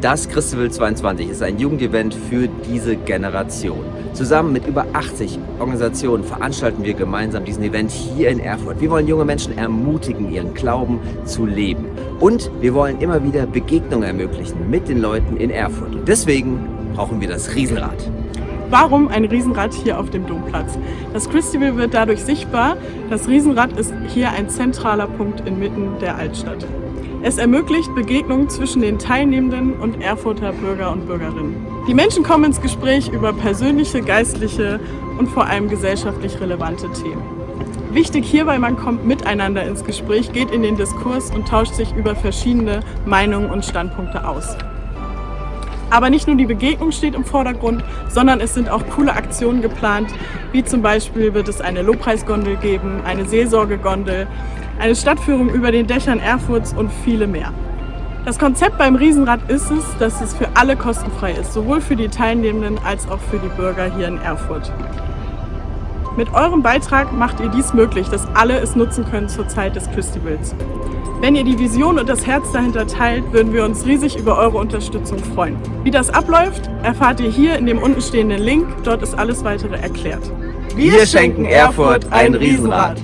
Das Christival 22 ist ein Jugendevent für diese Generation. Zusammen mit über 80 Organisationen veranstalten wir gemeinsam diesen Event hier in Erfurt. Wir wollen junge Menschen ermutigen, ihren Glauben zu leben. Und wir wollen immer wieder Begegnungen ermöglichen mit den Leuten in Erfurt. Und deswegen brauchen wir das Riesenrad. Warum ein Riesenrad hier auf dem Domplatz? Das Christival wird dadurch sichtbar. Das Riesenrad ist hier ein zentraler Punkt inmitten der Altstadt. Es ermöglicht Begegnungen zwischen den Teilnehmenden und Erfurter Bürger und Bürgerinnen. Die Menschen kommen ins Gespräch über persönliche, geistliche und vor allem gesellschaftlich relevante Themen. Wichtig hierbei, man kommt miteinander ins Gespräch, geht in den Diskurs und tauscht sich über verschiedene Meinungen und Standpunkte aus. Aber nicht nur die Begegnung steht im Vordergrund, sondern es sind auch coole Aktionen geplant, wie zum Beispiel wird es eine Lobpreisgondel geben, eine Seelsorgegondel, eine Stadtführung über den Dächern Erfurts und viele mehr. Das Konzept beim Riesenrad ist es, dass es für alle kostenfrei ist, sowohl für die Teilnehmenden als auch für die Bürger hier in Erfurt. Mit eurem Beitrag macht ihr dies möglich, dass alle es nutzen können zur Zeit des Festivals. Wenn ihr die Vision und das Herz dahinter teilt, würden wir uns riesig über eure Unterstützung freuen. Wie das abläuft, erfahrt ihr hier in dem untenstehenden Link. Dort ist alles weitere erklärt. Wir schenken Erfurt ein Riesenrad.